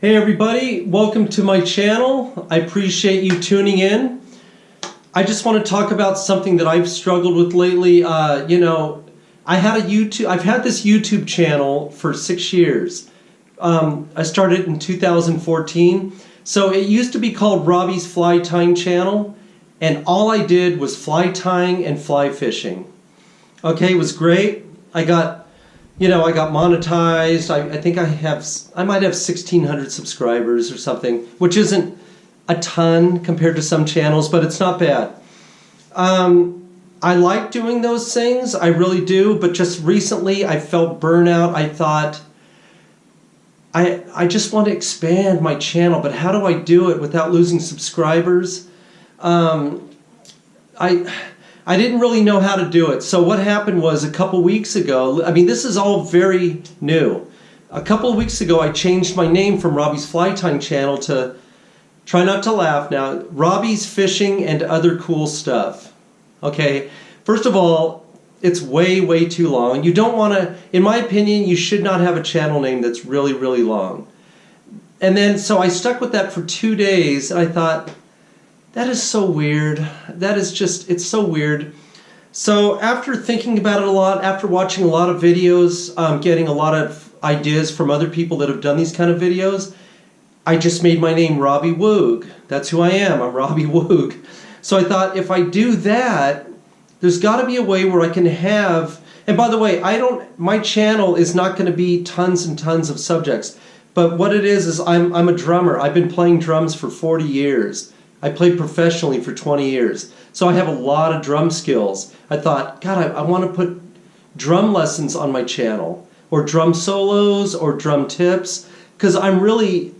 Hey everybody, welcome to my channel. I appreciate you tuning in. I just want to talk about something that I've struggled with lately. Uh, you know, I had a YouTube, I've had this YouTube channel for six years. Um, I started in 2014. So it used to be called Robbie's Fly Tying Channel and all I did was fly tying and fly fishing. Okay, it was great. I got you know, I got monetized. I, I think I have, I might have 1,600 subscribers or something, which isn't a ton compared to some channels, but it's not bad. Um, I like doing those things, I really do, but just recently I felt burnout. I thought, I, I just want to expand my channel, but how do I do it without losing subscribers? Um, I I didn't really know how to do it. So what happened was a couple weeks ago, I mean, this is all very new. A couple of weeks ago, I changed my name from Robbie's Fly Tying channel to, try not to laugh now, Robbie's Fishing and Other Cool Stuff. Okay, first of all, it's way, way too long. You don't want to, in my opinion, you should not have a channel name that's really, really long. And then, so I stuck with that for two days, and I thought, that is so weird. That is just, it's so weird. So after thinking about it a lot, after watching a lot of videos, um, getting a lot of ideas from other people that have done these kind of videos, I just made my name Robbie Woog. That's who I am. I'm Robbie Woog. So I thought if I do that, there's got to be a way where I can have, and by the way, I don't, my channel is not going to be tons and tons of subjects. But what it is, is I'm, I'm a drummer. I've been playing drums for 40 years. I played professionally for 20 years. So I have a lot of drum skills. I thought, God, I, I want to put drum lessons on my channel or drum solos or drum tips because I'm really,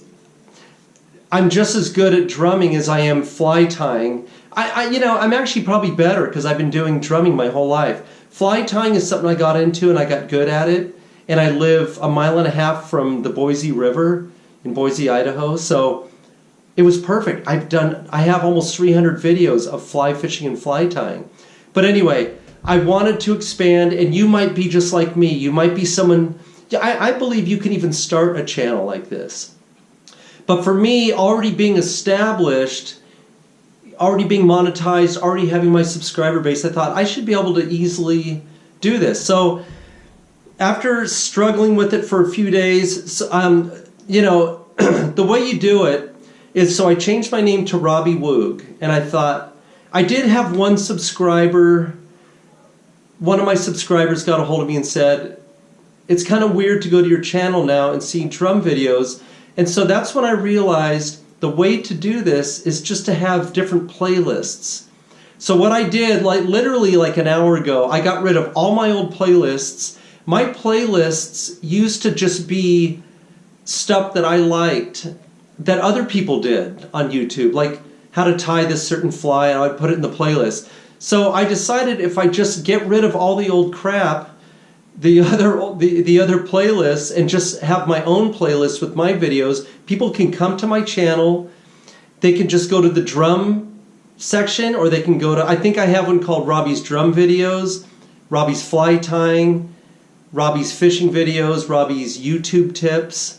I'm just as good at drumming as I am fly tying. I, I you know, I'm actually probably better because I've been doing drumming my whole life. Fly tying is something I got into and I got good at it. And I live a mile and a half from the Boise River in Boise, Idaho. So it was perfect. I've done, I have almost 300 videos of fly fishing and fly tying. But anyway, I wanted to expand and you might be just like me. You might be someone, I, I believe you can even start a channel like this. But for me, already being established, already being monetized, already having my subscriber base, I thought I should be able to easily do this. So after struggling with it for a few days, um, you know, the way you do it is so I changed my name to Robbie Woog, and I thought I did have one subscriber. One of my subscribers got a hold of me and said, "It's kind of weird to go to your channel now and see drum videos." And so that's when I realized the way to do this is just to have different playlists. So what I did, like literally like an hour ago, I got rid of all my old playlists. My playlists used to just be stuff that I liked that other people did on YouTube, like how to tie this certain fly, and I would put it in the playlist. So I decided if I just get rid of all the old crap, the other the, the other playlists, and just have my own playlist with my videos, people can come to my channel. They can just go to the drum section, or they can go to, I think I have one called Robbie's Drum Videos, Robbie's Fly Tying, Robbie's Fishing Videos, Robbie's YouTube Tips.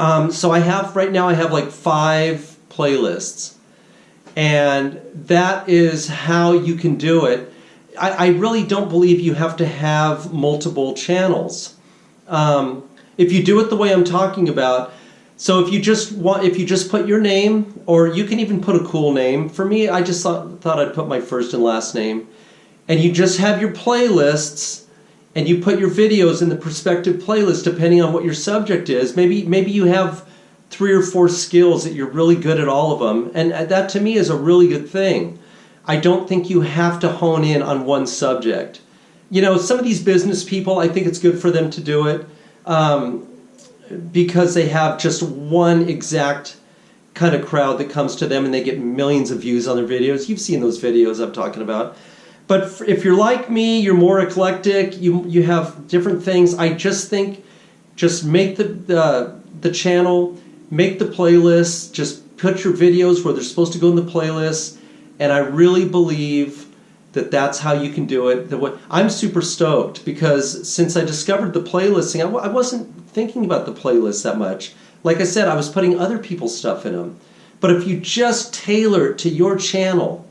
Um, so I have, right now I have like five playlists. And that is how you can do it. I, I really don't believe you have to have multiple channels. Um, if you do it the way I'm talking about, so if you just want, if you just put your name, or you can even put a cool name. For me, I just thought, thought I'd put my first and last name. And you just have your playlists and you put your videos in the perspective playlist depending on what your subject is. Maybe maybe you have three or four skills that you're really good at all of them, and that to me is a really good thing. I don't think you have to hone in on one subject. You know, some of these business people, I think it's good for them to do it um, because they have just one exact kind of crowd that comes to them and they get millions of views on their videos. You've seen those videos I'm talking about. But if you're like me, you're more eclectic, you, you have different things, I just think just make the, the, the channel, make the playlist, just put your videos where they're supposed to go in the playlist, and I really believe that that's how you can do it. I'm super stoked because since I discovered the playlisting, I, I wasn't thinking about the playlist that much. Like I said, I was putting other people's stuff in them. But if you just tailor it to your channel,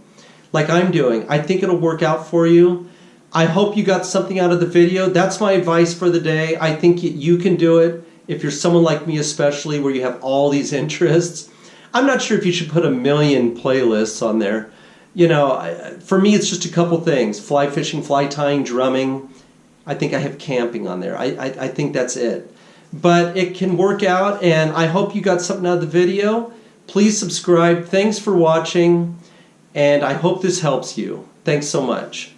like I'm doing, I think it'll work out for you. I hope you got something out of the video. That's my advice for the day. I think you can do it if you're someone like me especially where you have all these interests. I'm not sure if you should put a million playlists on there. You know, for me it's just a couple things. Fly fishing, fly tying, drumming. I think I have camping on there. I, I, I think that's it. But it can work out and I hope you got something out of the video. Please subscribe. Thanks for watching and I hope this helps you. Thanks so much.